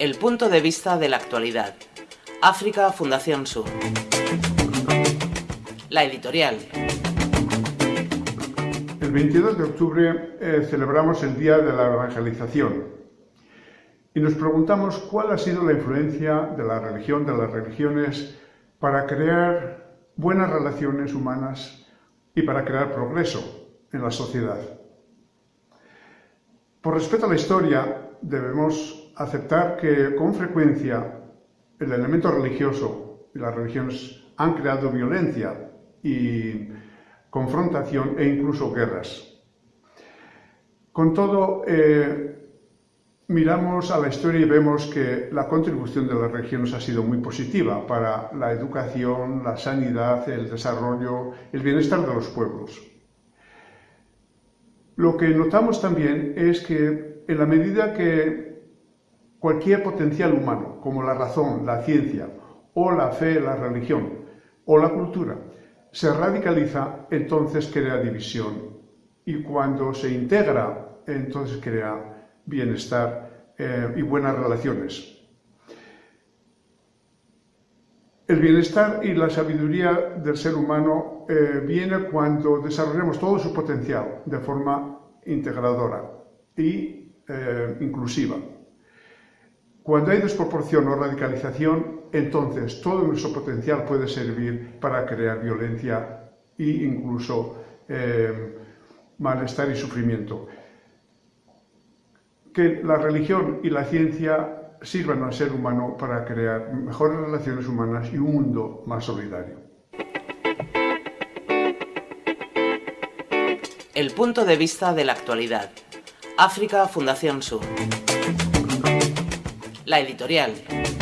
El punto de vista de la actualidad. África Fundación Sur. La editorial. El 22 de octubre eh, celebramos el Día de la Evangelización y nos preguntamos cuál ha sido la influencia de la religión, de las religiones, para crear buenas relaciones humanas y para crear progreso en la sociedad. Por respeto a la historia, debemos aceptar que con frecuencia el elemento religioso y las religiones han creado violencia y confrontación e incluso guerras. Con todo, eh, miramos a la historia y vemos que la contribución de las religiones ha sido muy positiva para la educación, la sanidad, el desarrollo, el bienestar de los pueblos. Lo que notamos también es que en la medida que cualquier potencial humano, como la razón, la ciencia, o la fe, la religión, o la cultura, se radicaliza, entonces crea división. Y cuando se integra, entonces crea bienestar eh, y buenas relaciones. El bienestar y la sabiduría del ser humano eh, viene cuando desarrollamos todo su potencial de forma integradora eh, inclusiva. Cuando hay desproporción o radicalización, entonces todo nuestro potencial puede servir para crear violencia e incluso eh, malestar y sufrimiento. Que la religión y la ciencia sirvan al ser humano para crear mejores relaciones humanas y un mundo más solidario. El punto de vista de la actualidad. África Fundación Sur. La editorial.